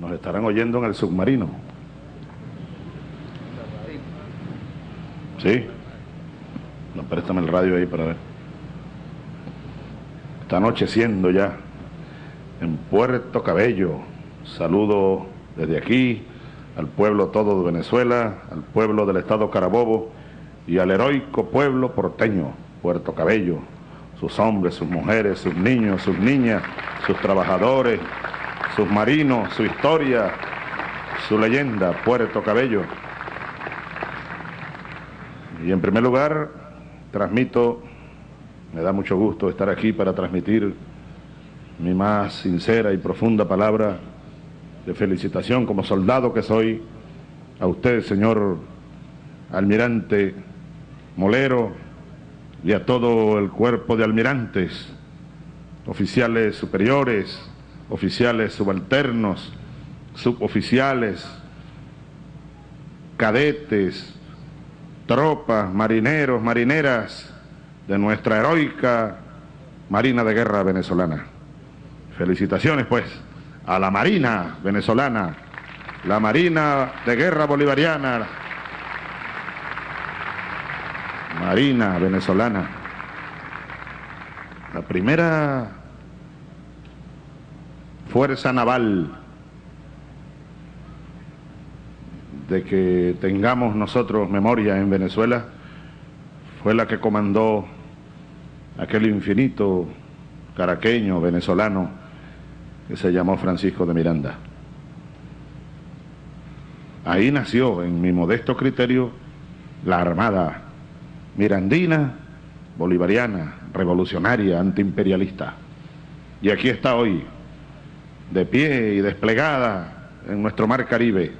Nos estarán oyendo en el submarino. ¿Sí? No, préstame el radio ahí para ver. Está anocheciendo ya en Puerto Cabello. Saludo desde aquí al pueblo todo de Venezuela, al pueblo del estado Carabobo y al heroico pueblo porteño, Puerto Cabello, sus hombres, sus mujeres, sus niños, sus niñas, sus trabajadores, sus marinos, su historia, su leyenda, Puerto Cabello. Y en primer lugar, transmito, me da mucho gusto estar aquí para transmitir mi más sincera y profunda palabra de felicitación como soldado que soy a usted, señor almirante Molero, y a todo el cuerpo de almirantes, oficiales superiores, oficiales subalternos, suboficiales, cadetes, tropas, marineros, marineras de nuestra heroica Marina de Guerra venezolana. Felicitaciones pues a la Marina venezolana, la Marina de Guerra bolivariana, Marina venezolana. La primera fuerza naval de que tengamos nosotros memoria en Venezuela fue la que comandó aquel infinito caraqueño venezolano que se llamó Francisco de Miranda. Ahí nació, en mi modesto criterio, la Armada mirandina, bolivariana, revolucionaria, antiimperialista. Y aquí está hoy, de pie y desplegada en nuestro mar Caribe,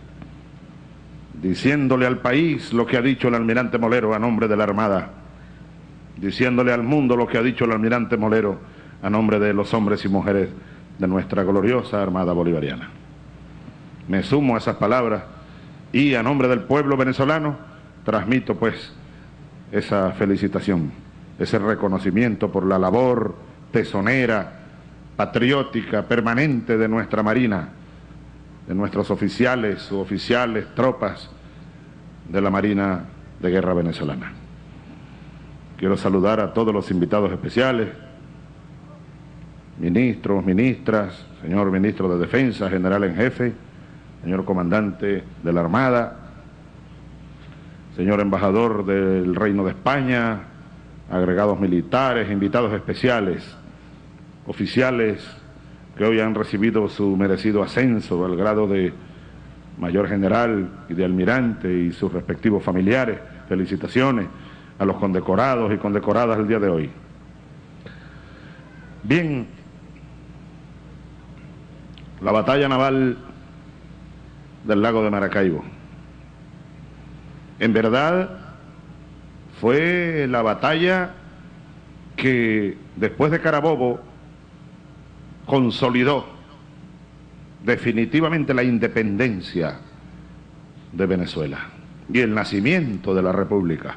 diciéndole al país lo que ha dicho el almirante Molero a nombre de la Armada, diciéndole al mundo lo que ha dicho el almirante Molero a nombre de los hombres y mujeres de nuestra gloriosa Armada Bolivariana. Me sumo a esas palabras y a nombre del pueblo venezolano transmito pues esa felicitación, ese reconocimiento por la labor tesonera, patriótica, permanente de nuestra Marina, de nuestros oficiales, suboficiales, tropas de la Marina de Guerra Venezolana. Quiero saludar a todos los invitados especiales, ministros, ministras, señor ministro de Defensa, general en jefe, señor comandante de la Armada, señor embajador del Reino de España, agregados militares, invitados especiales, oficiales que hoy han recibido su merecido ascenso al grado de mayor general y de almirante y sus respectivos familiares. Felicitaciones a los condecorados y condecoradas el día de hoy. Bien, la batalla naval del lago de Maracaibo. En verdad, fue la batalla que después de Carabobo consolidó definitivamente la independencia de Venezuela y el nacimiento de la República.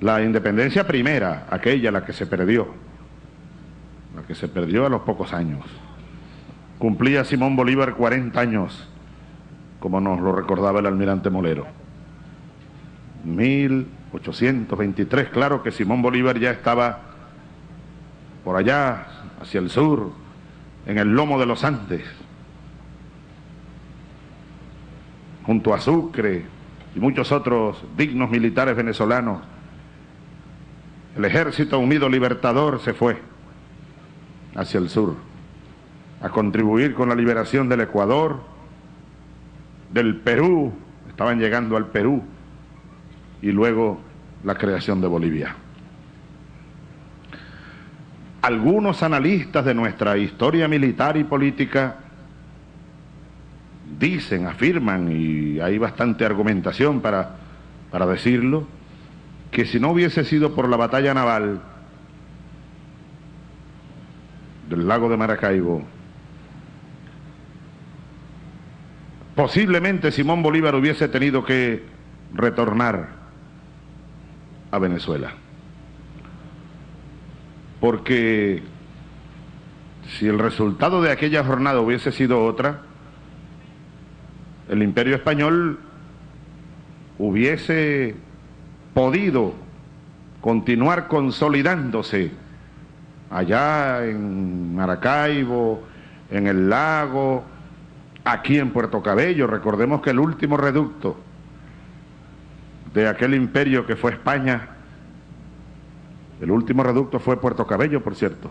La independencia primera, aquella la que se perdió, la que se perdió a los pocos años. Cumplía Simón Bolívar 40 años, como nos lo recordaba el almirante Molero. 1823, claro que Simón Bolívar ya estaba por allá, hacia el sur, en el lomo de los Andes, junto a Sucre y muchos otros dignos militares venezolanos. El ejército unido libertador se fue hacia el sur a contribuir con la liberación del Ecuador, del Perú, estaban llegando al Perú, y luego la creación de Bolivia. Algunos analistas de nuestra historia militar y política dicen, afirman, y hay bastante argumentación para, para decirlo, que si no hubiese sido por la batalla naval del lago de Maracaibo, posiblemente Simón Bolívar hubiese tenido que retornar a Venezuela. Porque si el resultado de aquella jornada hubiese sido otra, el imperio español hubiese podido continuar consolidándose allá en Maracaibo, en el lago, aquí en Puerto Cabello. Recordemos que el último reducto de aquel imperio que fue España, el último reducto fue Puerto Cabello, por cierto.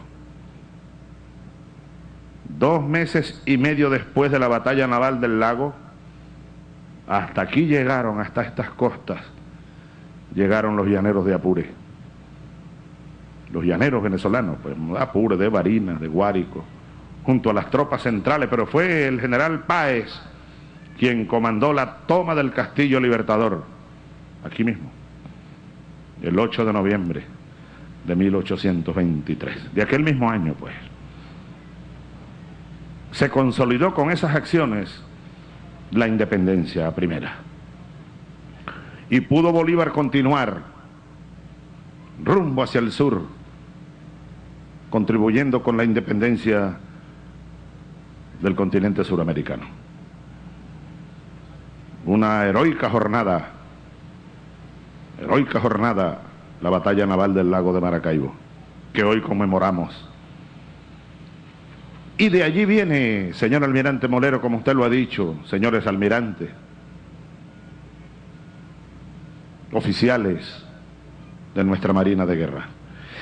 Dos meses y medio después de la batalla naval del lago, hasta aquí llegaron, hasta estas costas, llegaron los llaneros de Apure. Los llaneros venezolanos, pues Apure, de Barinas, de Guárico, junto a las tropas centrales, pero fue el general Páez quien comandó la toma del Castillo Libertador, aquí mismo, el 8 de noviembre de 1823, de aquel mismo año, pues. Se consolidó con esas acciones la independencia primera. Y pudo Bolívar continuar rumbo hacia el sur, contribuyendo con la independencia del continente suramericano. Una heroica jornada, heroica jornada, la batalla naval del lago de Maracaibo, que hoy conmemoramos. Y de allí viene, señor almirante Molero, como usted lo ha dicho, señores almirantes, oficiales de nuestra Marina de Guerra.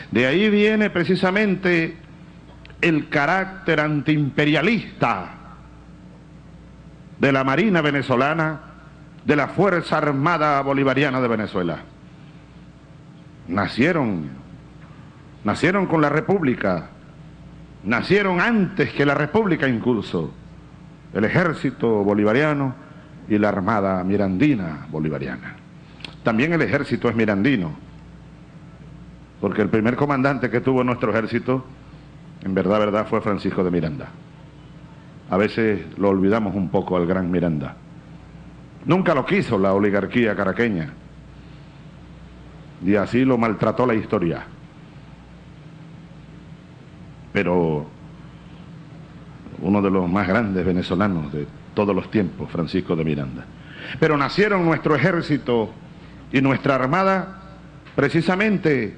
De ahí viene precisamente el carácter antiimperialista de la Marina venezolana, de la Fuerza Armada Bolivariana de Venezuela. Nacieron, nacieron con la República, nacieron antes que la República incluso, el ejército bolivariano y la Armada Mirandina Bolivariana. También el ejército es mirandino, porque el primer comandante que tuvo nuestro ejército en verdad, verdad, fue Francisco de Miranda. A veces lo olvidamos un poco al gran Miranda. Nunca lo quiso la oligarquía caraqueña. Y así lo maltrató la historia. Pero uno de los más grandes venezolanos de todos los tiempos, Francisco de Miranda. Pero nacieron nuestro ejército y nuestra armada precisamente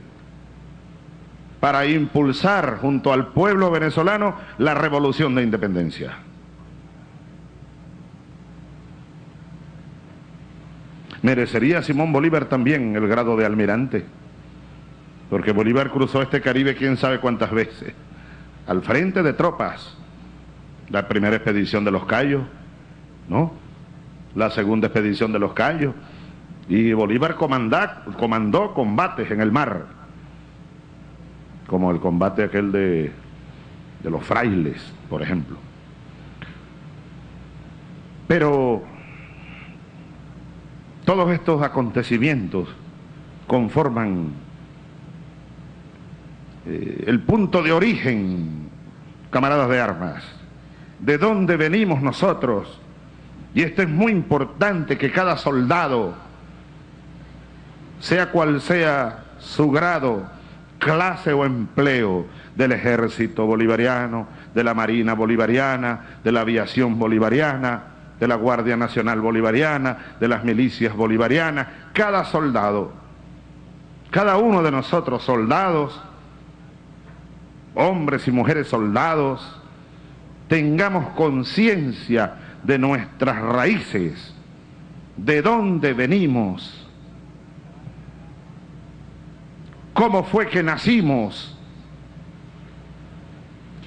para impulsar junto al pueblo venezolano la revolución de independencia. Merecería Simón Bolívar también el grado de almirante, porque Bolívar cruzó este Caribe quién sabe cuántas veces, al frente de tropas, la primera expedición de los Cayos, ¿no? La segunda expedición de los Cayos, y Bolívar comandó combates en el mar, como el combate aquel de, de los frailes, por ejemplo. Pero todos estos acontecimientos conforman eh, el punto de origen, camaradas de armas, de dónde venimos nosotros. Y esto es muy importante que cada soldado, sea cual sea su grado, clase o empleo del ejército bolivariano, de la marina bolivariana, de la aviación bolivariana, de la Guardia Nacional Bolivariana, de las milicias bolivarianas, cada soldado, cada uno de nosotros soldados, hombres y mujeres soldados, tengamos conciencia de nuestras raíces, de dónde venimos, cómo fue que nacimos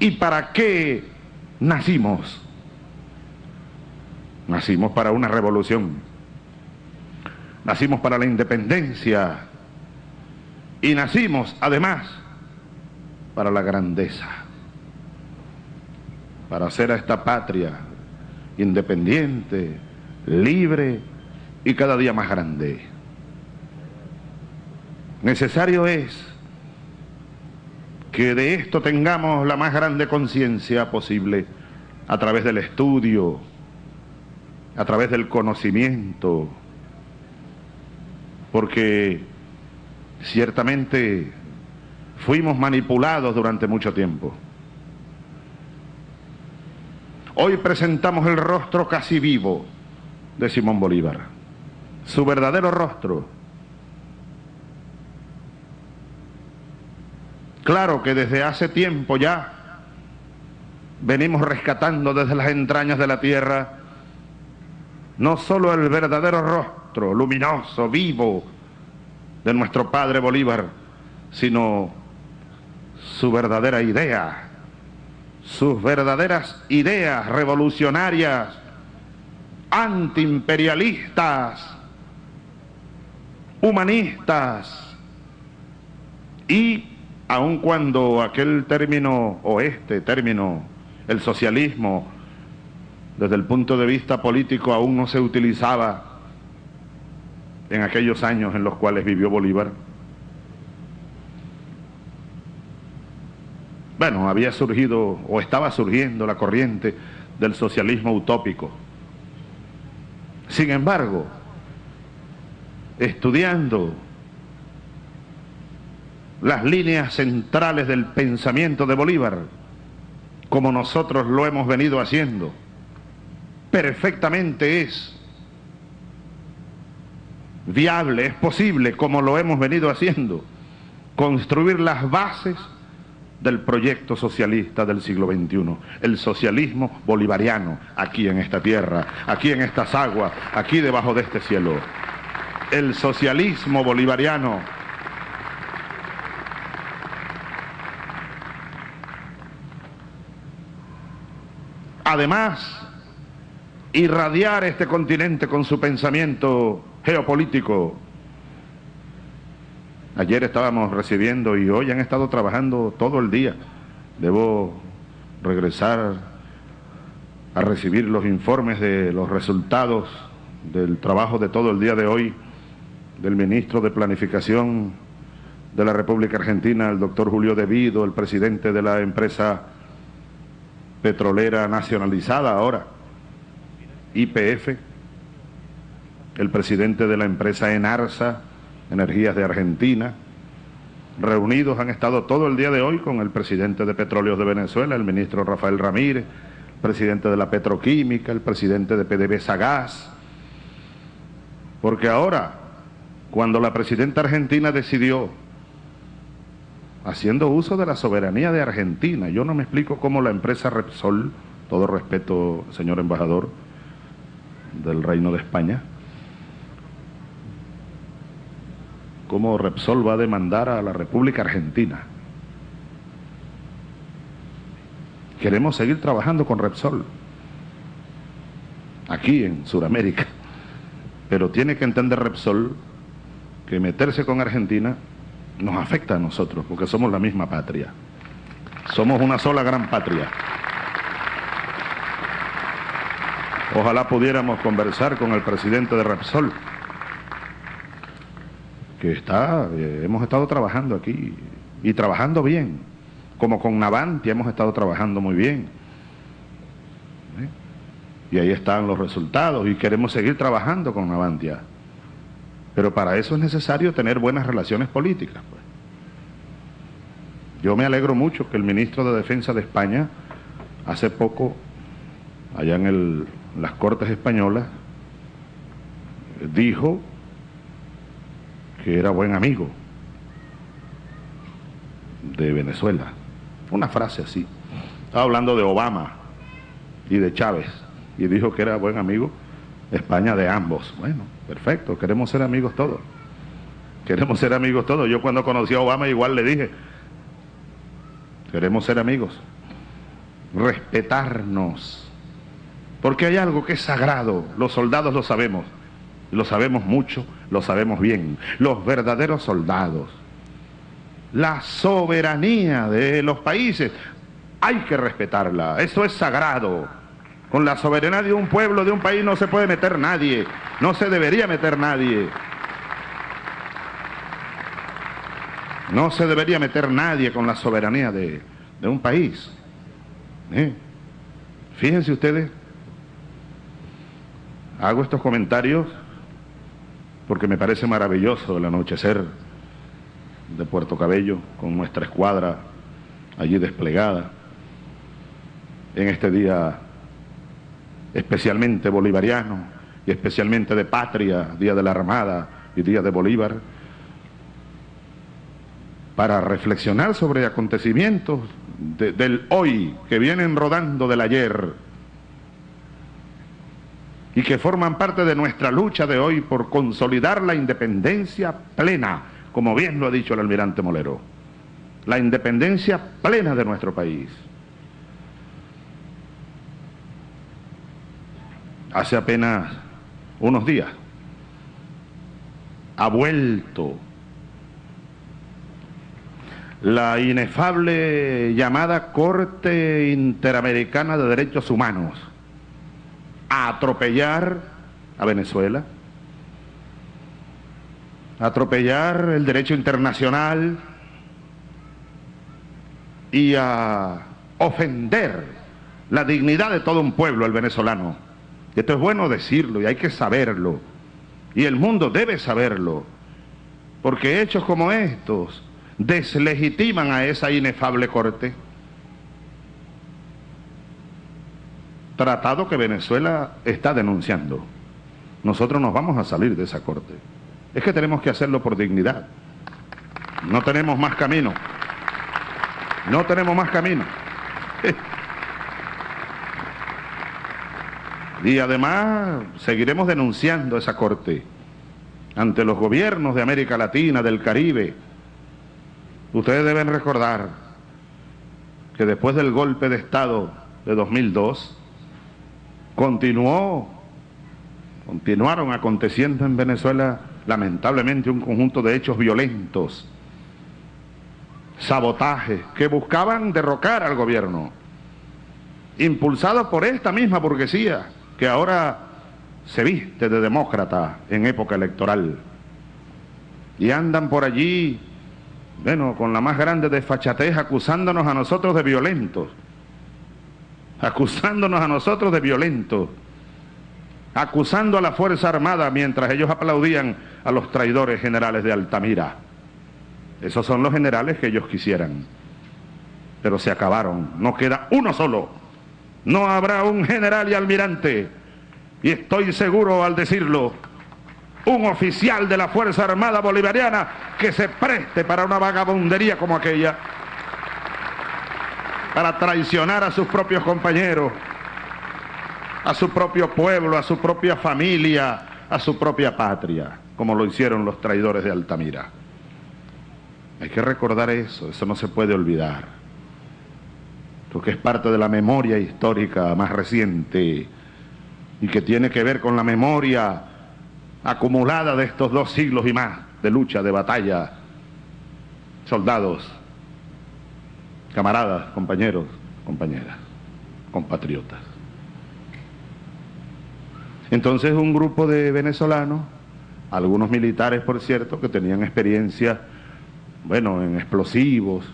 y para qué nacimos. Nacimos para una revolución, nacimos para la independencia. Y nacimos además para la grandeza, para hacer a esta patria independiente, libre y cada día más grande. Necesario es que de esto tengamos la más grande conciencia posible a través del estudio, a través del conocimiento, porque ciertamente fuimos manipulados durante mucho tiempo. Hoy presentamos el rostro casi vivo de Simón Bolívar, su verdadero rostro. Claro que desde hace tiempo ya venimos rescatando desde las entrañas de la tierra no solo el verdadero rostro luminoso, vivo de nuestro padre Bolívar, sino su verdadera idea, sus verdaderas ideas revolucionarias, antiimperialistas, humanistas, y aun cuando aquel término o este término, el socialismo, desde el punto de vista político aún no se utilizaba en aquellos años en los cuales vivió Bolívar, bueno, había surgido o estaba surgiendo la corriente del socialismo utópico. Sin embargo, estudiando las líneas centrales del pensamiento de Bolívar, como nosotros lo hemos venido haciendo, perfectamente es viable, es posible, como lo hemos venido haciendo, construir las bases del proyecto socialista del siglo XXI, el socialismo bolivariano, aquí en esta tierra, aquí en estas aguas, aquí debajo de este cielo. El socialismo bolivariano además irradiar este continente con su pensamiento geopolítico Ayer estábamos recibiendo y hoy han estado trabajando todo el día. Debo regresar a recibir los informes de los resultados del trabajo de todo el día de hoy del ministro de Planificación de la República Argentina, el doctor Julio Devido, el presidente de la empresa petrolera nacionalizada ahora, IPF, el presidente de la empresa Enarsa, Energías de Argentina. Reunidos han estado todo el día de hoy con el presidente de Petróleos de Venezuela, el ministro Rafael Ramírez, presidente de la Petroquímica, el presidente de PDVSA Gas. Porque ahora, cuando la presidenta argentina decidió, haciendo uso de la soberanía de Argentina, yo no me explico cómo la empresa Repsol, todo respeto, señor embajador del Reino de España, cómo Repsol va a demandar a la República Argentina. Queremos seguir trabajando con Repsol, aquí en Sudamérica, pero tiene que entender Repsol que meterse con Argentina nos afecta a nosotros, porque somos la misma patria. Somos una sola gran patria. Ojalá pudiéramos conversar con el presidente de Repsol que está, eh, hemos estado trabajando aquí y trabajando bien, como con Navantia hemos estado trabajando muy bien. ¿eh? Y ahí están los resultados y queremos seguir trabajando con Navantia. Pero para eso es necesario tener buenas relaciones políticas. Pues. Yo me alegro mucho que el ministro de Defensa de España hace poco, allá en el, las Cortes Españolas, dijo que era buen amigo de Venezuela. Una frase así. Estaba hablando de Obama y de Chávez y dijo que era buen amigo España de ambos. Bueno, perfecto, queremos ser amigos todos. Queremos ser amigos todos. Yo cuando conocí a Obama igual le dije, queremos ser amigos, respetarnos, porque hay algo que es sagrado, los soldados lo sabemos, lo sabemos mucho, lo sabemos bien. Los verdaderos soldados. La soberanía de los países. Hay que respetarla. Eso es sagrado. Con la soberanía de un pueblo, de un país, no se puede meter nadie. No se debería meter nadie. No se debería meter nadie con la soberanía de, un país. ¿Eh? Fíjense ustedes, hago estos comentarios porque me parece maravilloso el anochecer de Puerto Cabello con nuestra escuadra allí desplegada en este día especialmente bolivariano y especialmente de patria, Día de la Armada y Día de Bolívar, para reflexionar sobre acontecimientos del hoy que vienen rodando del ayer y que forman parte de nuestra lucha de hoy por consolidar la independencia plena, como bien lo ha dicho el almirante Molero, la independencia plena de nuestro país. Hace apenas unos días ha vuelto la inefable llamada Corte Interamericana de Derechos Humanos a atropellar a Venezuela, a atropellar el derecho internacional y a ofender la dignidad de todo un pueblo, el venezolano. Esto es bueno decirlo y hay que saberlo. Y el mundo debe saberlo. Porque hechos como estos deslegitiman a esa inefable corte. Tratado que Venezuela está denunciando. Nosotros nos vamos a salir de esa corte. Es que tenemos que hacerlo por dignidad. No tenemos más camino. No tenemos más camino. Y además seguiremos denunciando esa corte ante los gobiernos de América Latina, del Caribe, Ustedes deben recordar que después del golpe de Estado de 2002, continuó, continuaron aconteciendo en Venezuela lamentablemente un conjunto de hechos violentos, sabotajes, que buscaban derrocar al gobierno, impulsados por esta misma burguesía que ahora se viste de demócrata en época electoral. Y andan por allí bueno, con la más grande desfachatez, acusándonos a nosotros de violentos, acusándonos a nosotros de violentos, acusando a la Fuerza Armada mientras ellos aplaudían a los traidores generales de Altamira. Esos son los generales que ellos quisieran, pero se acabaron, no queda uno solo, no habrá un general y almirante, y estoy seguro al decirlo, un oficial de la Fuerza Armada Bolivariana que se preste para una vagabundería como aquella, para traicionar a sus propios compañeros, a su propio pueblo, a su propia familia, a su propia patria, como lo hicieron los traidores de Altamira. Hay que recordar eso, eso no se puede olvidar, porque es parte de la memoria histórica más reciente y que tiene que ver con la memoria acumulada de estos dos siglos y más de lucha, de batalla, soldados, camaradas, compañeros, compañeras, compatriotas. Entonces un grupo de venezolanos, algunos militares por cierto, que tenían experiencia, bueno, en explosivos,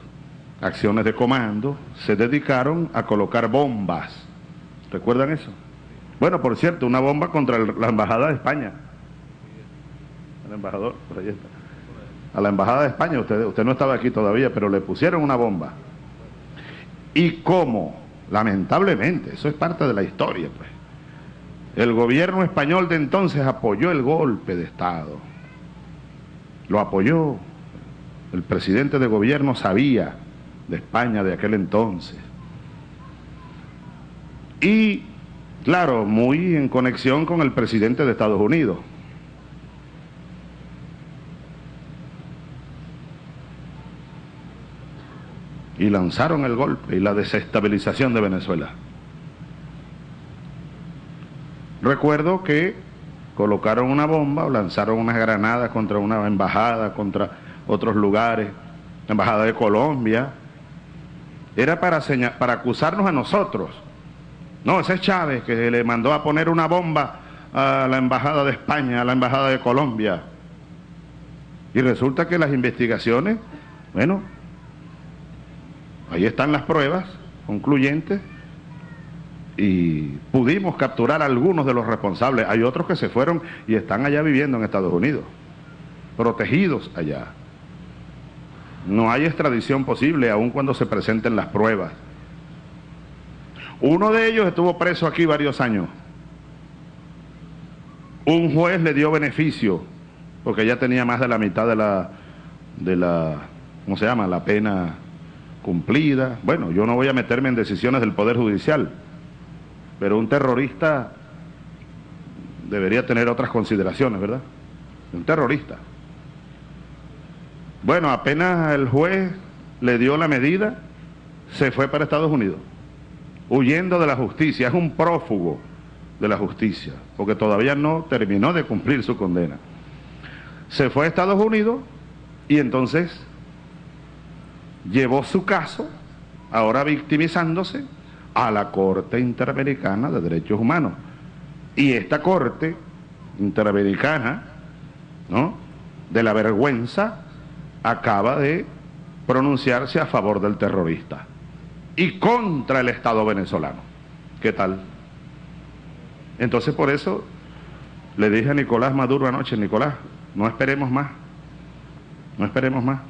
acciones de comando, se dedicaron a colocar bombas. ¿Recuerdan eso? Bueno, por cierto, una bomba contra la Embajada de España embajador. A la embajada de España, usted no estaba aquí todavía, pero le pusieron una bomba. ¿Y cómo? Lamentablemente, eso es parte de la historia, pues. El gobierno español de entonces apoyó el golpe de Estado. Lo apoyó. El presidente de gobierno sabía de España de aquel entonces. Y, claro, muy en conexión con el presidente de Estados Unidos. Y lanzaron el golpe y la desestabilización de Venezuela. Recuerdo que colocaron una bomba o lanzaron unas granadas contra una embajada, contra otros lugares, la embajada de Colombia. Era para, para acusarnos a nosotros. No, ese es Chávez que le mandó a poner una bomba a la embajada de España, a la embajada de Colombia. Y resulta que las investigaciones, bueno, Ahí están las pruebas concluyentes y pudimos capturar a algunos de los responsables. Hay otros que se fueron y están allá viviendo en Estados Unidos, protegidos allá. No hay extradición posible aun cuando se presenten las pruebas. Uno de ellos estuvo preso aquí varios años. Un juez le dio beneficio, porque ya tenía más de la mitad de la, de la, ¿cómo se llama?, la pena cumplida. Bueno, yo no voy a meterme en decisiones del Poder Judicial, pero un terrorista debería tener otras consideraciones, ¿verdad? Un terrorista. Bueno, apenas el juez le dio la medida, se fue para Estados Unidos, huyendo de la justicia, es un prófugo de la justicia, porque todavía no terminó de cumplir su condena. Se fue a Estados Unidos y entonces llevó su caso, ahora victimizándose, a la Corte Interamericana de Derechos Humanos. Y esta Corte Interamericana, ¿no? De la vergüenza, acaba de pronunciarse a favor del terrorista y contra el Estado venezolano. ¿Qué tal? Entonces por eso le dije a Nicolás Maduro anoche, Nicolás, no esperemos más, no esperemos más.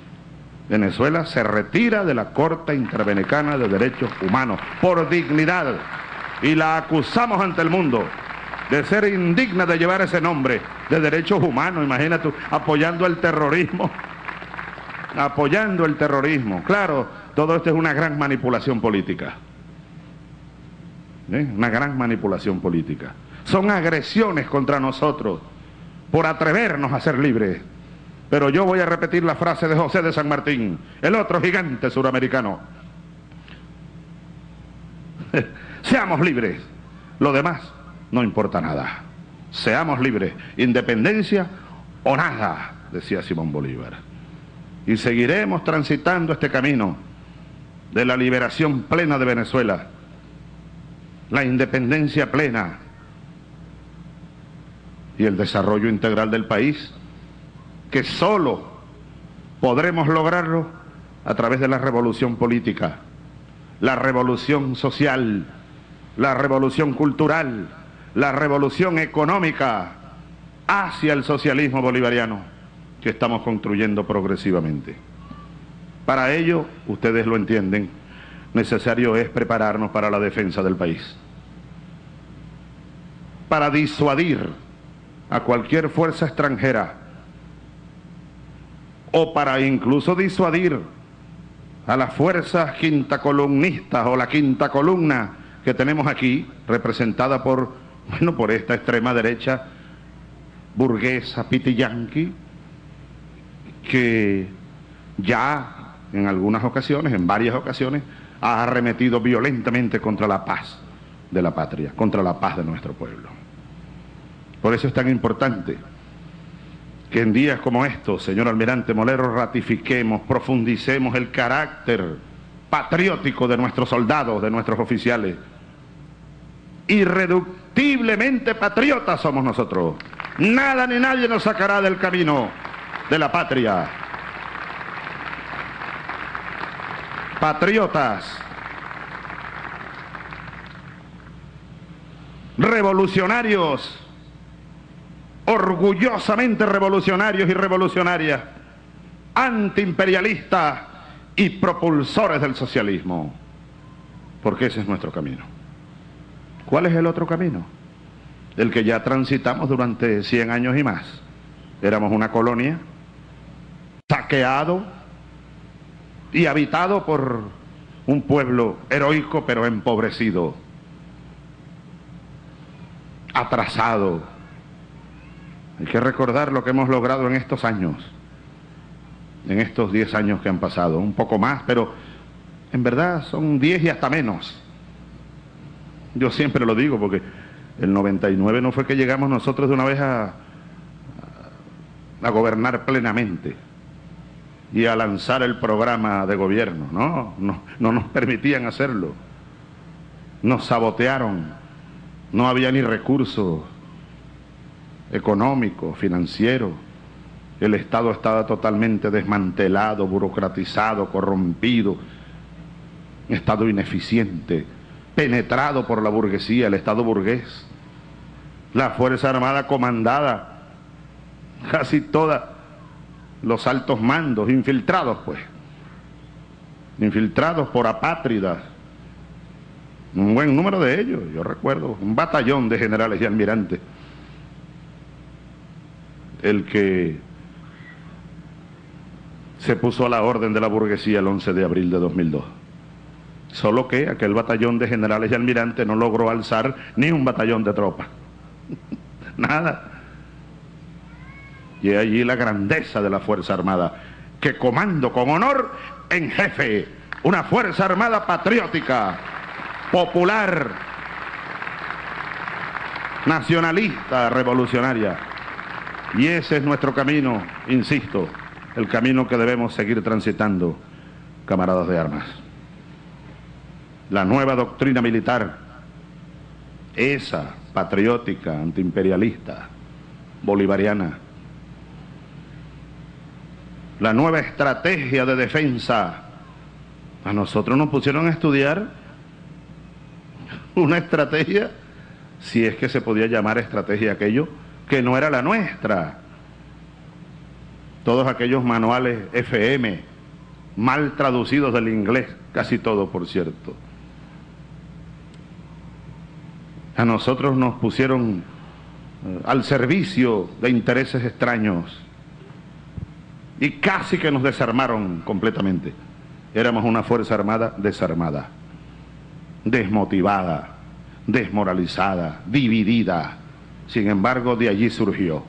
Venezuela se retira de la Corte Interamericana de Derechos Humanos por dignidad y la acusamos ante el mundo de ser indigna de llevar ese nombre de derechos humanos, imagínate, apoyando el terrorismo, apoyando el terrorismo. Claro, todo esto es una gran manipulación política. ¿Eh? Una gran manipulación política. Son agresiones contra nosotros por atrevernos a ser libres. Pero yo voy a repetir la frase de José de San Martín, el otro gigante suramericano. Seamos libres. Lo demás no importa nada. Seamos libres. Independencia o nada, decía Simón Bolívar. Y seguiremos transitando este camino de la liberación plena de Venezuela, la independencia plena y el desarrollo integral del país, que solo podremos lograrlo a través de la revolución política, la revolución social, la revolución cultural, la revolución económica hacia el socialismo bolivariano que estamos construyendo progresivamente. Para ello, ustedes lo entienden, necesario es prepararnos para la defensa del país, para disuadir a cualquier fuerza extranjera o para incluso disuadir a las fuerzas quinta columnistas o la quinta columna que tenemos aquí, representada por, bueno, por esta extrema derecha burguesa, pitiyanqui, que ya en algunas ocasiones, en varias ocasiones, ha arremetido violentamente contra la paz de la patria, contra la paz de nuestro pueblo. Por eso es tan importante que en días como estos, señor almirante Molero, ratifiquemos, profundicemos el carácter patriótico de nuestros soldados, de nuestros oficiales. Irreductiblemente patriotas somos nosotros. Nada ni nadie nos sacará del camino de la patria. patriotas, revolucionarios, orgullosamente revolucionarios y revolucionarias, antiimperialistas y propulsores del socialismo, porque ese es nuestro camino. ¿Cuál es el otro camino? El que ya transitamos durante 100 años y más. Éramos una colonia, saqueado, y habitado por un pueblo heroico pero empobrecido, atrasado. Hay que recordar lo que hemos logrado en estos años, en estos 10 años que han pasado, un poco más, pero en verdad son 10 y hasta menos. Yo siempre lo digo porque el 99 no fue que llegamos nosotros de una vez a, a gobernar plenamente y a lanzar el programa de gobierno. No, no, no nos permitían hacerlo. Nos sabotearon. No había ni recursos económicos, financieros. El Estado estaba totalmente desmantelado, burocratizado, corrompido. Estado ineficiente, penetrado por la burguesía, el Estado burgués. La Fuerza Armada comandada, casi toda los altos mandos, infiltrados pues, infiltrados por apátridas, un buen número de ellos, yo recuerdo, un batallón de generales y almirantes, el que se puso a la orden de la burguesía el 11 de abril de 2002. Solo que aquel batallón de generales y almirantes no logró alzar ni un batallón de tropas. Nada. Y allí la grandeza de la Fuerza Armada, que comando con honor en jefe una Fuerza Armada patriótica, popular, nacionalista, revolucionaria. Y ese es nuestro camino, insisto, el camino que debemos seguir transitando, camaradas de armas. La nueva doctrina militar, esa patriótica, antiimperialista, bolivariana, la nueva estrategia de defensa, a nosotros nos pusieron a estudiar una estrategia, si es que se podía llamar estrategia aquello, que no era la nuestra todos aquellos manuales FM, mal traducidos del inglés, casi todo por cierto. A nosotros nos pusieron eh, al servicio de intereses extraños y casi que nos desarmaron completamente. Éramos una fuerza armada desarmada, desmotivada, desmoralizada, dividida. Sin embargo, de allí surgió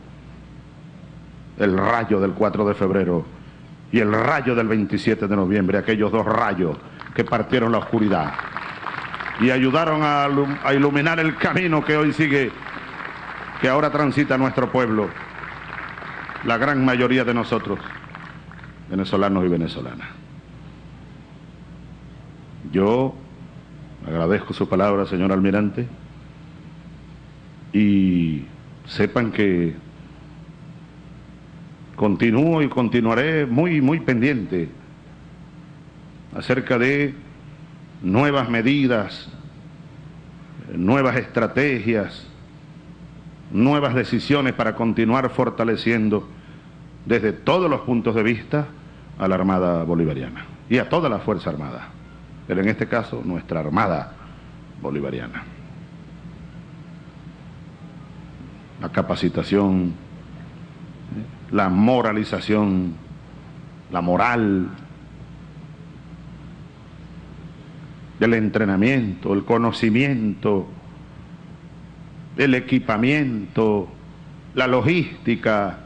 el rayo del 4 de febrero y el rayo del 27 de noviembre, aquellos dos rayos que partieron la oscuridad y ayudaron a, a iluminar el camino que hoy sigue, que ahora transita nuestro pueblo, la gran mayoría de nosotros, venezolanos y venezolanas. Yo agradezco su palabra, señor almirante, y sepan que continúo y continuaré muy, muy pendiente acerca de nuevas medidas, nuevas estrategias, nuevas decisiones para continuar fortaleciendo desde todos los puntos de vista a la Armada Bolivariana y a toda la Fuerza Armada, pero en este caso nuestra Armada Bolivariana. La capacitación la moralización, la moral, el entrenamiento, el conocimiento, el equipamiento, la logística.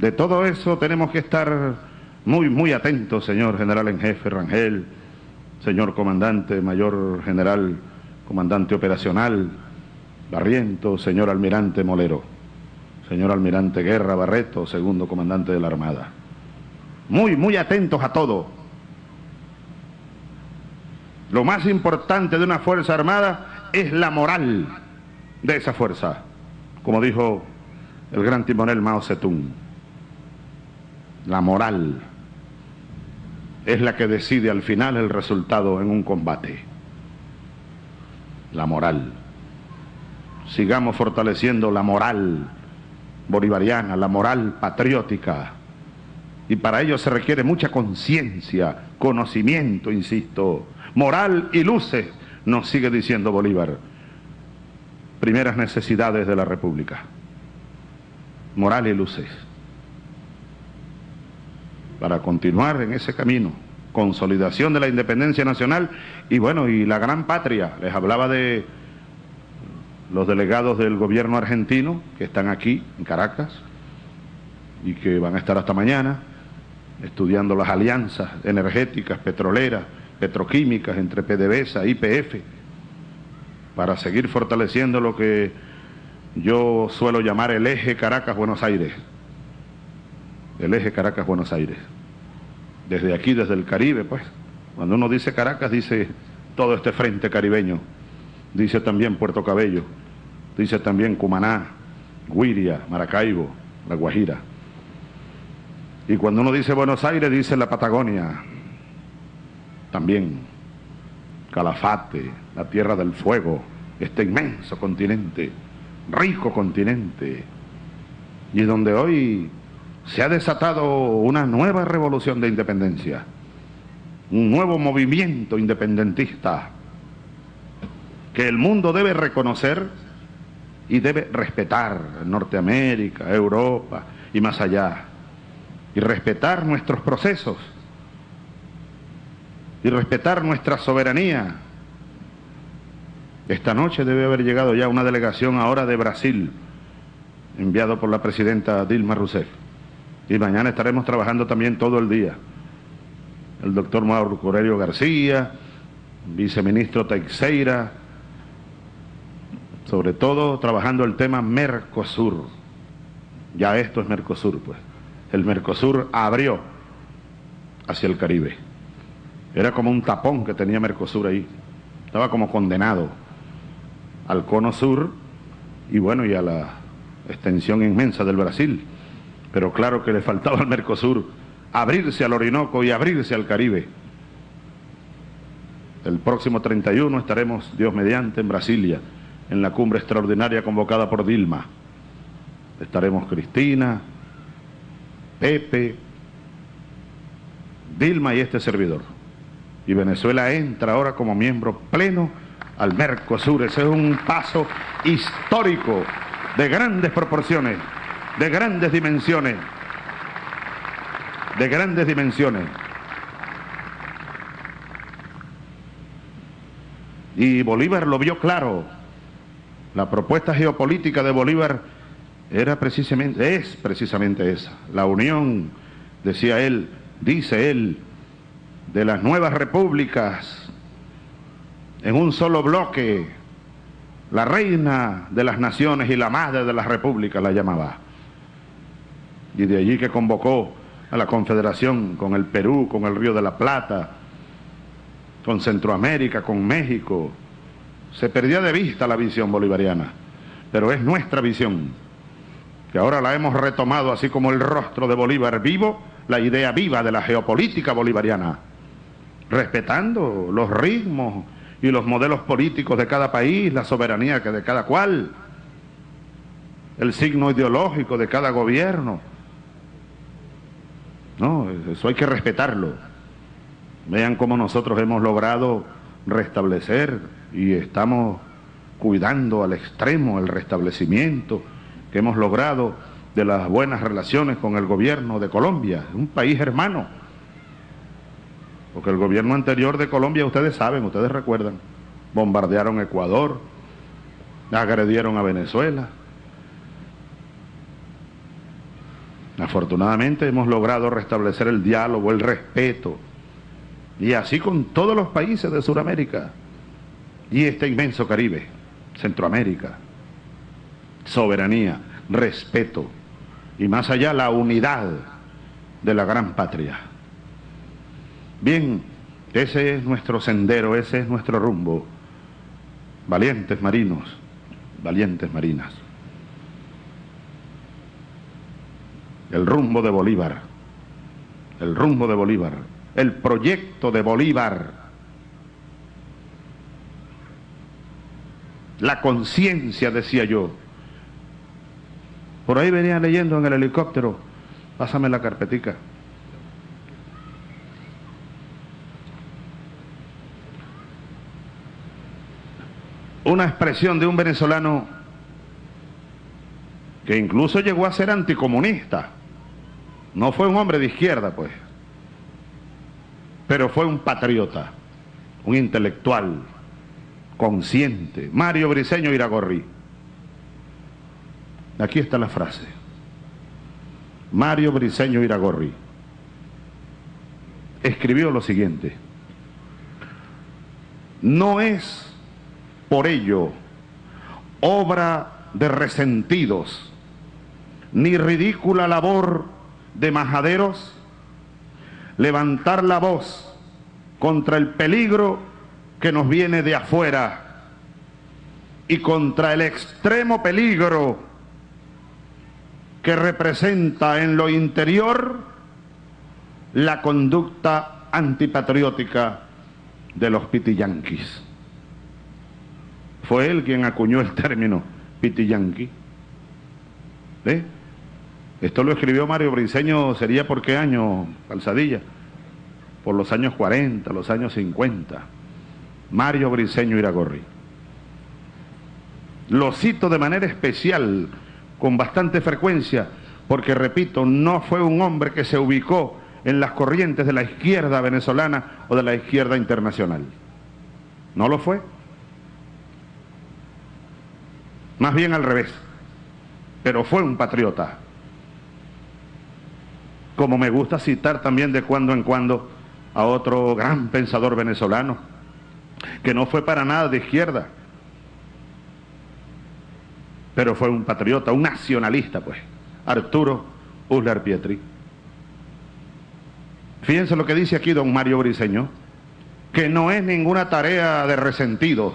De todo eso tenemos que estar muy, muy atentos, señor general en jefe Rangel, señor comandante, mayor general, comandante operacional, Barriento, señor almirante Molero señor almirante Guerra Barreto, segundo comandante de la Armada. Muy, muy atentos a todo. Lo más importante de una fuerza armada es la moral de esa fuerza, como dijo el gran timonel Mao Zedong. La moral es la que decide al final el resultado en un combate. La moral. Sigamos fortaleciendo la moral bolivariana, la moral patriótica. Y para ello se requiere mucha conciencia, conocimiento, insisto, moral y luces, nos sigue diciendo Bolívar. Primeras necesidades de la República. Moral y luces. Para continuar en ese camino, consolidación de la independencia nacional y bueno, y la gran patria. Les hablaba de los delegados del gobierno argentino que están aquí en Caracas y que van a estar hasta mañana estudiando las alianzas energéticas, petroleras, petroquímicas entre PDVSA y IPF para seguir fortaleciendo lo que yo suelo llamar el eje Caracas-Buenos Aires. El eje Caracas-Buenos Aires. Desde aquí, desde el Caribe, pues. Cuando uno dice Caracas, dice todo este frente caribeño dice también Puerto Cabello, dice también Cumaná, Guiria, Maracaibo, La Guajira. Y cuando uno dice Buenos Aires, dice la Patagonia, también Calafate, la Tierra del Fuego, este inmenso continente, rico continente, y donde hoy se ha desatado una nueva revolución de independencia, un nuevo movimiento independentista que el mundo debe reconocer y debe respetar Norteamérica, Europa y más allá, y respetar nuestros procesos, y respetar nuestra soberanía. Esta noche debe haber llegado ya una delegación ahora de Brasil, enviado por la presidenta Dilma Rousseff. Y mañana estaremos trabajando también todo el día. El doctor Mauro Corelio García, viceministro Teixeira, sobre todo trabajando el tema Mercosur. Ya esto es Mercosur, pues. El Mercosur abrió hacia el Caribe. Era como un tapón que tenía Mercosur ahí. Estaba como condenado al cono sur y bueno, y a la extensión inmensa del Brasil. Pero claro que le faltaba al Mercosur abrirse al Orinoco y abrirse al Caribe. El próximo 31 estaremos, Dios mediante, en Brasilia, en la cumbre extraordinaria convocada por Dilma. Estaremos Cristina, Pepe, Dilma y este servidor. Y Venezuela entra ahora como miembro pleno al Mercosur. Ese es un paso histórico de grandes proporciones, de grandes dimensiones, de grandes dimensiones. Y Bolívar lo vio claro. La propuesta geopolítica de Bolívar era precisamente, es precisamente esa. La unión, decía él, dice él, de las nuevas repúblicas en un solo bloque, la reina de las naciones y la madre de las repúblicas la llamaba. Y de allí que convocó a la Confederación con el Perú, con el Río de la Plata, con Centroamérica, con México. Se perdía de vista la visión bolivariana, pero es nuestra visión, que ahora la hemos retomado así como el rostro de Bolívar vivo, la idea viva de la geopolítica bolivariana, respetando los ritmos y los modelos políticos de cada país, la soberanía que de cada cual, el signo ideológico de cada gobierno. No, eso hay que respetarlo. Vean cómo nosotros hemos logrado restablecer y estamos cuidando al extremo el restablecimiento que hemos logrado de las buenas relaciones con el gobierno de Colombia, un país hermano. Porque el gobierno anterior de Colombia, ustedes saben, ustedes recuerdan, bombardearon Ecuador, agredieron a Venezuela. Afortunadamente hemos logrado restablecer el diálogo, el respeto, y así con todos los países de Sudamérica y este inmenso Caribe, Centroamérica. Soberanía, respeto y más allá la unidad de la gran patria. Bien, ese es nuestro sendero, ese es nuestro rumbo. Valientes marinos, valientes marinas. El rumbo de Bolívar, el rumbo de Bolívar el proyecto de Bolívar, la conciencia, decía yo. Por ahí venía leyendo en el helicóptero, pásame la carpetica. Una expresión de un venezolano que incluso llegó a ser anticomunista. No fue un hombre de izquierda, pues pero fue un patriota, un intelectual, consciente, Mario Briceño Iragorri. Aquí está la frase. Mario Briceño Iragorri escribió lo siguiente. No es por ello obra de resentidos, ni ridícula labor de majaderos levantar la voz contra el peligro que nos viene de afuera y contra el extremo peligro que representa en lo interior la conducta antipatriótica de los pitiyanquis. Fue él quien acuñó el término pitiyanqui. ¿Eh? Esto lo escribió Mario Briceño, ¿sería por qué año, Calzadilla? Por los años 40, los años 50. Mario Briceño Iragorri. Lo cito de manera especial, con bastante frecuencia, porque repito, no fue un hombre que se ubicó en las corrientes de la izquierda venezolana o de la izquierda internacional. No lo fue. Más bien al revés. Pero fue un patriota. Como me gusta citar también de cuando en cuando a otro gran pensador venezolano, que no fue para nada de izquierda, pero fue un patriota, un nacionalista, pues, Arturo Uslar Pietri. Fíjense lo que dice aquí don Mario Briceño, que no es ninguna tarea de resentidos,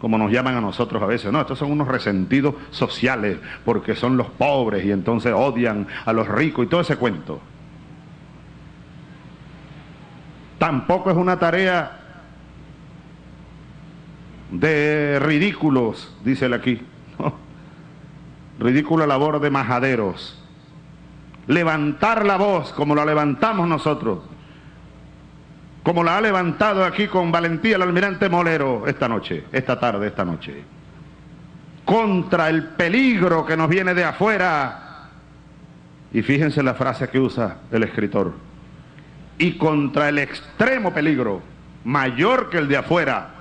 como nos llaman a nosotros a veces, no, estos son unos resentidos sociales, porque son los pobres y entonces odian a los ricos y todo ese cuento. Tampoco es una tarea de ridículos, dice él aquí. Ridícula labor de majaderos. Levantar la voz como la levantamos nosotros. Como la ha levantado aquí con valentía el almirante Molero esta noche, esta tarde, esta noche. Contra el peligro que nos viene de afuera. Y fíjense la frase que usa el escritor. Y contra el extremo peligro, mayor que el de afuera,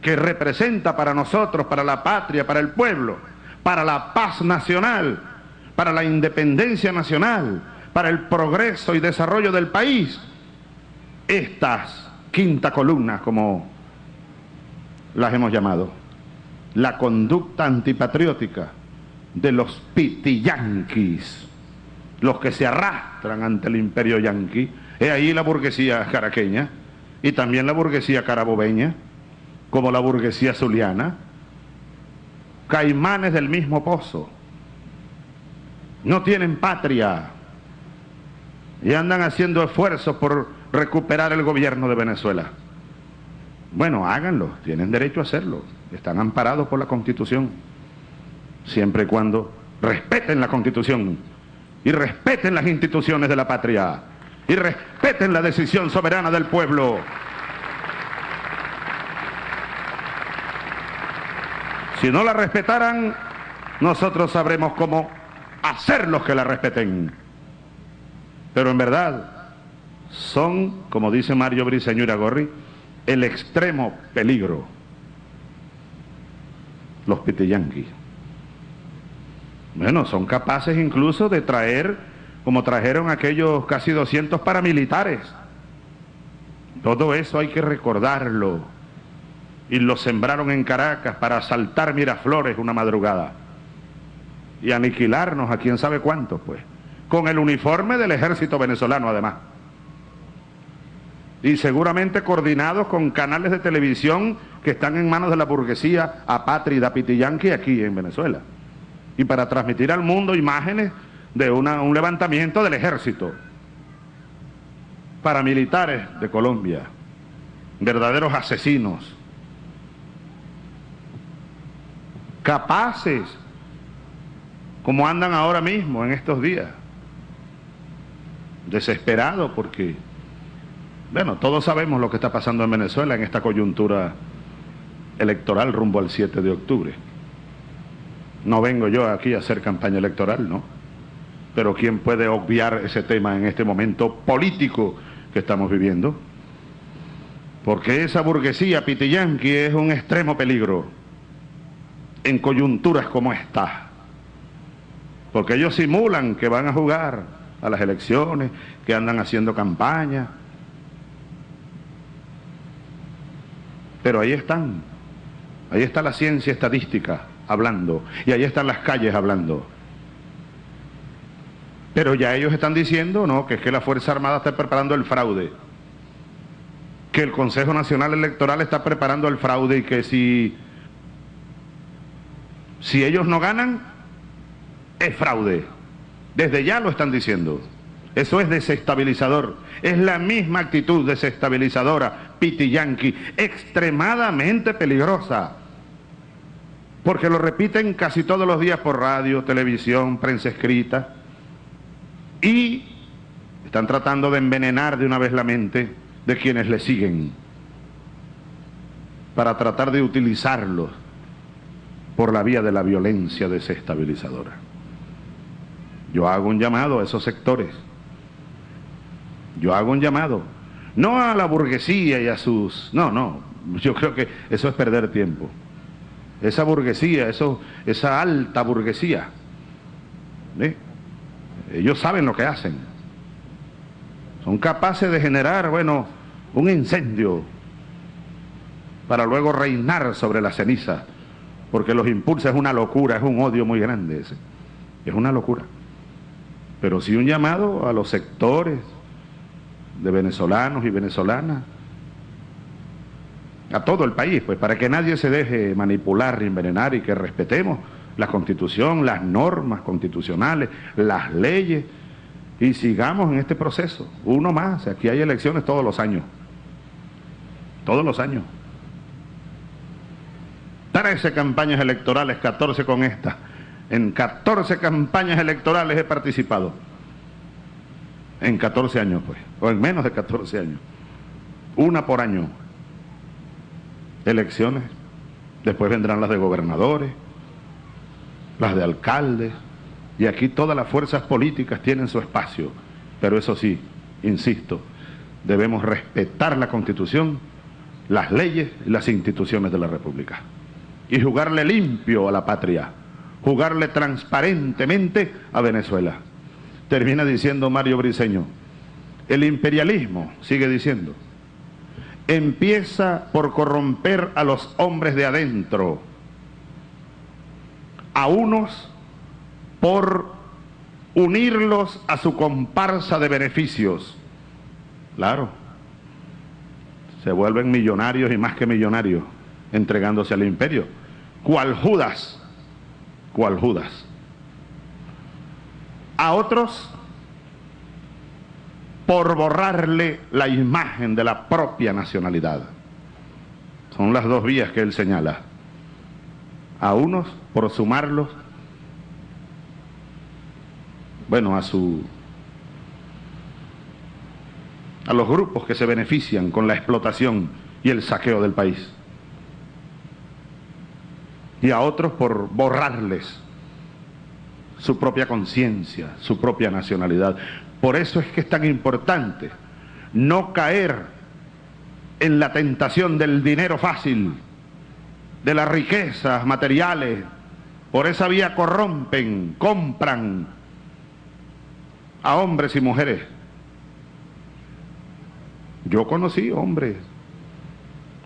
que representa para nosotros, para la patria, para el pueblo, para la paz nacional, para la independencia nacional, para el progreso y desarrollo del país, estas quinta columnas, como las hemos llamado, la conducta antipatriótica de los pitiyanquis, los que se arrastran ante el imperio yanqui, es ahí la burguesía caraqueña y también la burguesía carabobeña, como la burguesía zuliana, caimanes del mismo pozo, no tienen patria y andan haciendo esfuerzos por recuperar el gobierno de Venezuela. Bueno, háganlo, tienen derecho a hacerlo, están amparados por la Constitución, siempre y cuando respeten la Constitución y respeten las instituciones de la patria y respeten la decisión soberana del pueblo. Si no la respetaran, nosotros sabremos cómo hacerlos que la respeten. Pero en verdad, son, como dice Mario Briceño Gorri, el extremo peligro. Los pitiyanquis. Bueno, son capaces incluso de traer, como trajeron aquellos casi 200 paramilitares. Todo eso hay que recordarlo. Y lo sembraron en Caracas para asaltar Miraflores una madrugada. Y aniquilarnos a quién sabe cuántos, pues. Con el uniforme del ejército venezolano, además y seguramente coordinados con canales de televisión que están en manos de la burguesía apátrida pitiyanqui aquí en Venezuela. Y para transmitir al mundo imágenes de un levantamiento del ejército paramilitares de Colombia, verdaderos asesinos, capaces, como andan ahora mismo en estos días, desesperados porque bueno, todos sabemos lo que está pasando en Venezuela en esta coyuntura electoral rumbo al 7 de octubre. No vengo yo aquí a hacer campaña electoral, ¿no? Pero ¿quién puede obviar ese tema en este momento político que estamos viviendo? Porque esa burguesía pitiyanqui es un extremo peligro en coyunturas como esta. Porque ellos simulan que van a jugar a las elecciones, que andan haciendo campaña, Pero ahí están, ahí está la ciencia estadística hablando, y ahí están las calles hablando. Pero ya ellos están diciendo, no, que es que la Fuerza Armada está preparando el fraude, que el Consejo Nacional Electoral está preparando el fraude y que si, si ellos no ganan, es fraude. Desde ya lo están diciendo. Eso es desestabilizador. Es la misma actitud desestabilizadora, pitiyanqui, extremadamente peligrosa. Porque lo repiten casi todos los días por radio, televisión, prensa escrita. Y están tratando de envenenar de una vez la mente de quienes le siguen. Para tratar de utilizarlos por la vía de la violencia desestabilizadora. Yo hago un llamado a esos sectores. Yo hago un llamado. No a la burguesía y a sus... No, no. Yo creo que eso es perder tiempo. Esa burguesía, eso, esa alta burguesía. Ellos saben lo que hacen. Son capaces de generar, bueno, un incendio para luego reinar sobre la ceniza, porque los impulsa es una locura, es un odio muy grande ese. Es una locura. Pero sí un llamado a los sectores de venezolanos y venezolanas, a todo el país, pues para que nadie se deje manipular, envenenar y que respetemos la constitución, las normas constitucionales, las leyes y sigamos en este proceso. Uno más, aquí hay elecciones todos los años. Todos los años. 13 campañas electorales, 14 con esta. En 14 campañas electorales he participado. En 14 años, pues. O en menos de 14 años. Una por año. Elecciones. Después vendrán las de gobernadores, las de alcaldes. Y aquí todas las fuerzas políticas tienen su espacio. Pero eso sí, insisto, debemos respetar la Constitución, las leyes y las instituciones de la República y jugarle limpio a la patria, jugarle transparentemente a Venezuela. Termina diciendo Mario Briceño, el imperialismo, sigue diciendo, empieza por corromper a los hombres de adentro, a unos por unirlos a su comparsa de beneficios. Claro, se vuelven millonarios y más que millonarios entregándose al imperio. Cual Judas, Judas. A otros por borrarle la imagen de la propia nacionalidad. Son las dos vías que él señala. A unos por sumarlos, bueno, a su a los grupos que se benefician con la explotación y el saqueo del país y a otros por borrarles su propia conciencia, su propia nacionalidad. Por eso es que es tan importante no caer en la tentación del dinero fácil, de las riquezas materiales. Por esa vía corrompen, compran a hombres y mujeres. Yo conocí hombres,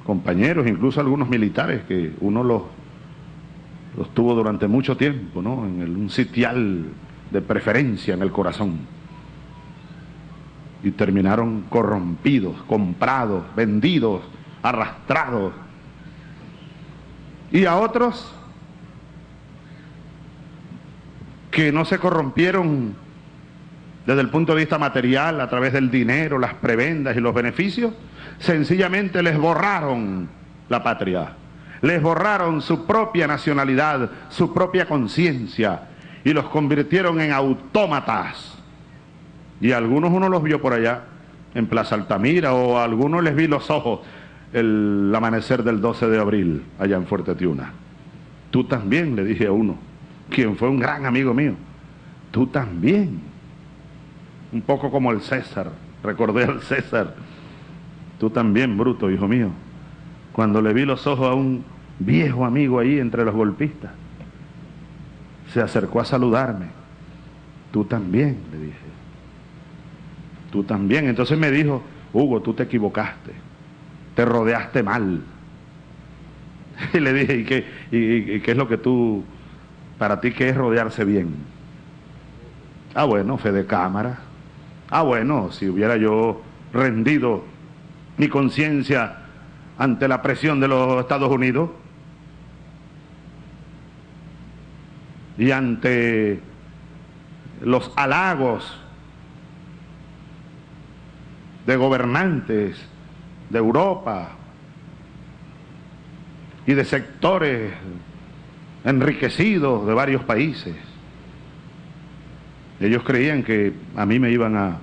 compañeros, incluso algunos militares, que uno los los tuvo durante mucho tiempo, ¿no? En un sitial de preferencia en el corazón. Y terminaron corrompidos, comprados, vendidos, arrastrados. Y a otros que no se corrompieron desde el punto de vista material, a través del dinero, las prebendas y los beneficios, sencillamente les borraron la patria les borraron su propia nacionalidad, su propia conciencia y los convirtieron en autómatas. Y algunos uno los vio por allá, en Plaza Altamira, o a algunos les vi los ojos el amanecer del 12 de abril, allá en Fuerte Tiuna. Tú también, le dije a uno, quien fue un gran amigo mío. Tú también. Un poco como el César, recordé al César. Tú también, bruto, hijo mío. Cuando le vi los ojos a un viejo amigo ahí entre los golpistas. Se acercó a saludarme. Tú también, le dije. Tú también. Entonces me dijo, Hugo, tú te equivocaste. Te rodeaste mal. Y le dije, ¿y qué, y, qué es lo que tú, para ti, qué es rodearse bien? Ah, bueno, fe de cámara. Ah, bueno, si hubiera yo rendido mi conciencia ante la presión de los Estados Unidos, y ante los halagos de gobernantes de Europa y de sectores enriquecidos de varios países. Ellos creían que a mí me iban a,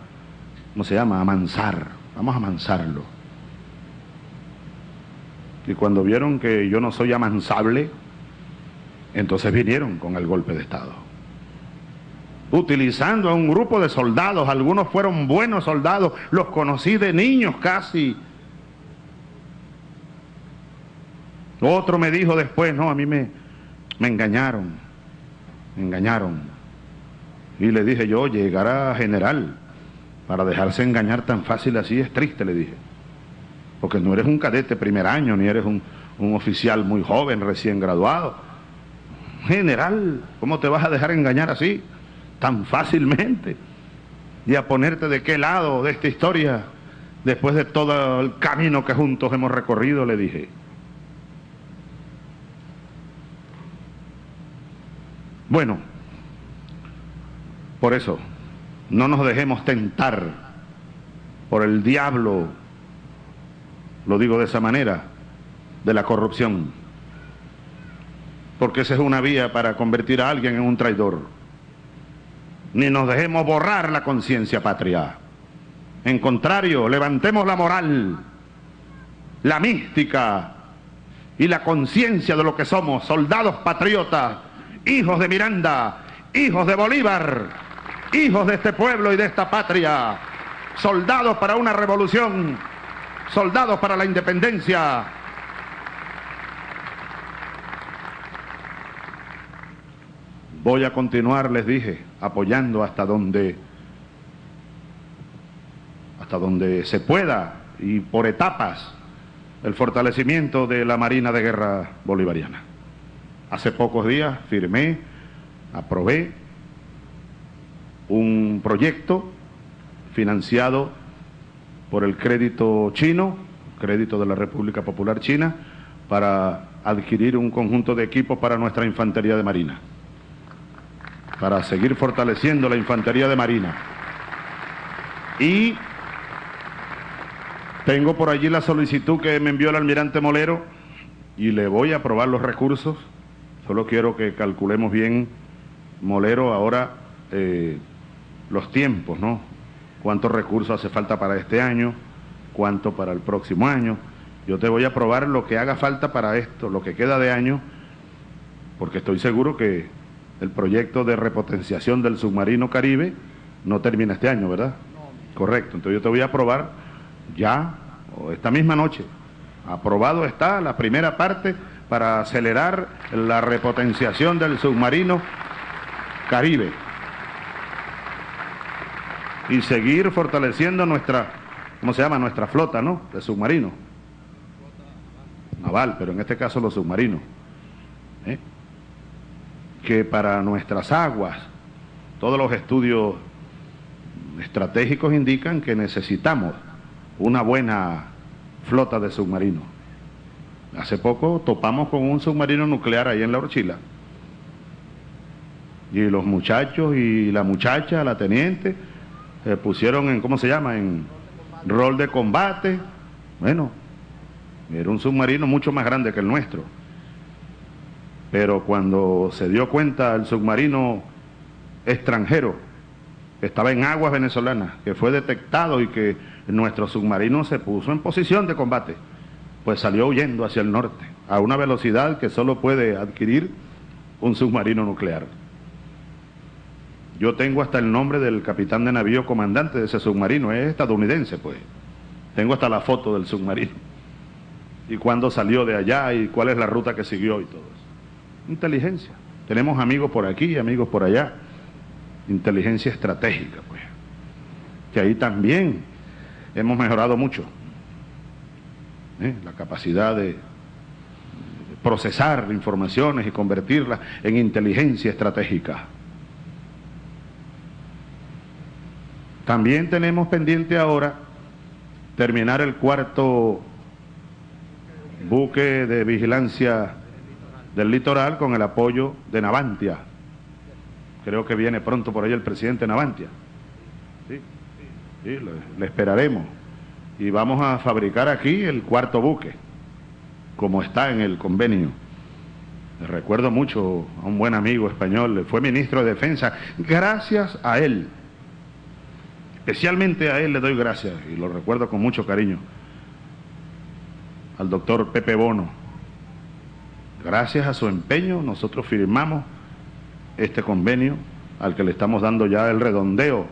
¿cómo se llama?, a mansar. Vamos a mansarlo. Y cuando vieron que yo no soy amansable, Entonces vinieron con el golpe de Estado. Utilizando a un grupo de soldados, algunos fueron buenos soldados, los conocí de niños casi. Otro me dijo después, no, a mí me, me engañaron, me engañaron. Y le dije yo, llegará general para dejarse engañar tan fácil así es triste, le dije. Porque no eres un cadete primer año, ni eres un, un oficial muy joven, recién graduado. General, ¿cómo te vas a dejar engañar así? Tan fácilmente. Y a ponerte de qué lado de esta historia, después de todo el camino que juntos hemos recorrido, le dije. Bueno, por eso, no nos dejemos tentar por el diablo, lo digo de esa manera, de la corrupción. Porque esa es una vía para convertir a alguien en un traidor. Ni nos dejemos borrar la conciencia patria. En contrario, levantemos la moral, la mística y la conciencia de lo que somos, soldados patriotas, hijos de Miranda, hijos de Bolívar, hijos de este pueblo y de esta patria, soldados para una revolución, soldados para la independencia. Voy a continuar, les dije, apoyando hasta donde hasta donde se pueda y por etapas el fortalecimiento de la Marina de Guerra Bolivariana. Hace pocos días firmé, aprobé un proyecto financiado por el crédito chino, crédito de la República Popular China, para adquirir un conjunto de equipos para nuestra infantería de marina, para seguir fortaleciendo la infantería de marina. Y tengo por allí la solicitud que me envió el almirante Molero y le voy a aprobar los recursos Solo quiero que calculemos bien, Molero, ahora eh, los tiempos, ¿no? ¿Cuántos recursos hace falta para este año? ¿Cuánto para el próximo año? Yo te voy a probar lo que haga falta para esto, lo que queda de año, porque estoy seguro que el proyecto de repotenciación del submarino Caribe no termina este año, ¿verdad? Correcto, entonces yo te voy a probar ya, o esta misma noche. Aprobado está la primera parte para acelerar la repotenciación del submarino Caribe y seguir fortaleciendo nuestra, ¿cómo se llama? Nuestra flota, ¿no? De submarinos. Naval, pero en este caso los submarinos. ¿eh? Que para nuestras aguas, todos los estudios estratégicos indican que necesitamos una buena flota de submarinos. Hace poco topamos con un submarino nuclear ahí en la Orchila. Y los muchachos y la muchacha, la teniente, se pusieron en, ¿cómo se llama? En rol de combate. Bueno, era un submarino mucho más grande que el nuestro. Pero cuando se dio cuenta el submarino extranjero, que estaba en aguas venezolanas, que fue detectado y que nuestro submarino se puso en posición de combate pues salió huyendo hacia el norte, a una velocidad que solo puede adquirir un submarino nuclear. Yo tengo hasta el nombre del capitán de navío comandante de ese submarino, es estadounidense pues. Tengo hasta la foto del submarino. Y cuándo salió de allá y cuál es la ruta que siguió y todo eso. Inteligencia. Tenemos amigos por aquí, amigos por allá. Inteligencia estratégica, pues. Que ahí también hemos mejorado mucho. ¿eh? la capacidad de procesar informaciones y convertirlas en inteligencia estratégica. También tenemos pendiente ahora terminar el cuarto buque de vigilancia del litoral con el apoyo de Navantia. Creo que viene pronto por ahí el presidente Navantia. Sí, sí, le esperaremos y vamos a fabricar aquí el cuarto buque, como está en el convenio. Recuerdo mucho a un buen amigo español, fue ministro de Defensa, gracias a él, especialmente a él le doy gracias y lo recuerdo con mucho cariño, al doctor Pepe Bono, gracias a su empeño, nosotros firmamos este convenio al que le estamos dando ya el redondeo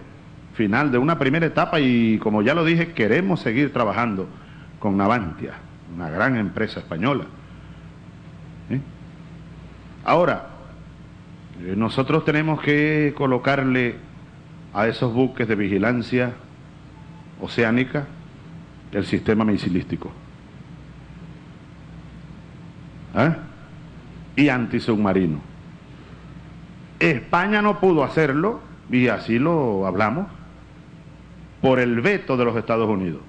final de una primera etapa y como ya lo dije, queremos seguir trabajando con Navantia, una gran empresa española. Ahora, eh, nosotros tenemos que colocarle a esos buques de vigilancia oceánica el sistema misilístico. ¿Eh? Y antisubmarino. España no pudo hacerlo, y así lo hablamos, por el veto de los Estados Unidos.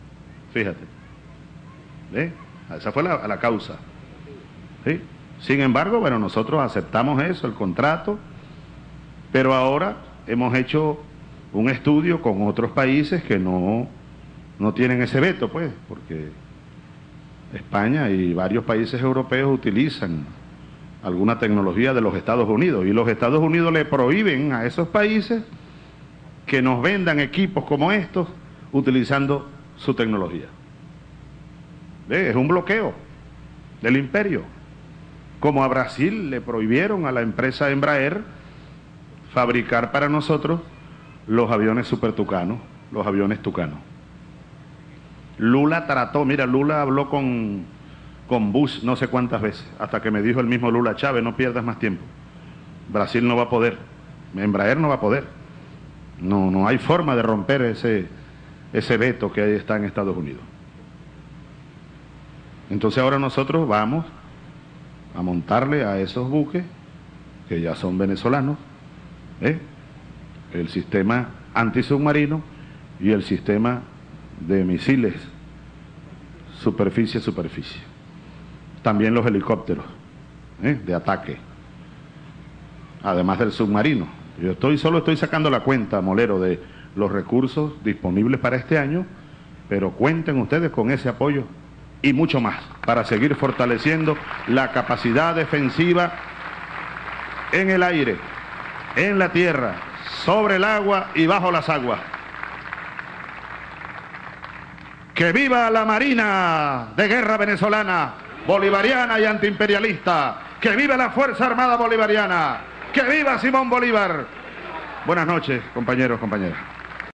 Fíjate. ¿Eh? Esa fue la, la causa. Sin embargo, bueno, nosotros aceptamos eso, el contrato, pero ahora hemos hecho un estudio con otros países que no, no tienen ese veto, pues, porque España y varios países europeos utilizan alguna tecnología de los Estados Unidos y los Estados Unidos le prohíben a esos países que nos vendan equipos como estos utilizando su tecnología. Es un bloqueo del imperio. Como a Brasil le prohibieron a la empresa Embraer fabricar para nosotros los aviones super tucanos, los aviones tucanos. Lula trató, mira, Lula habló con, con Bush no sé cuántas veces, hasta que me dijo el mismo Lula, Chávez, no pierdas más tiempo. Brasil no va a poder, Embraer no va a poder. No, no hay forma de romper ese, ese veto que está en Estados Unidos. Entonces ahora nosotros vamos a montarle a esos buques, que ya son venezolanos, ¿eh? El sistema antisubmarino y el sistema de misiles superficie-superficie. También los helicópteros ¿eh? de ataque, además del submarino. Yo estoy solo estoy sacando la cuenta, Molero, de los recursos disponibles para este año, pero cuenten ustedes con ese apoyo y mucho más para seguir fortaleciendo la capacidad defensiva en el aire, en la tierra, sobre el agua y bajo las aguas. Que viva la Marina de Guerra Venezolana, bolivariana y antiimperialista. Que viva la Fuerza Armada Bolivariana. Que viva Simón Bolívar. Buenas noches, compañeros, compañeras.